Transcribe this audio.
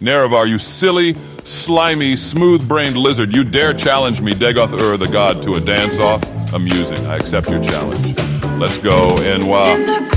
Nerevar, you silly, slimy, smooth-brained lizard, you dare challenge me, Dagoth-Ur the god, to a dance-off? Amusing. I accept your challenge. Let's go, Enwa.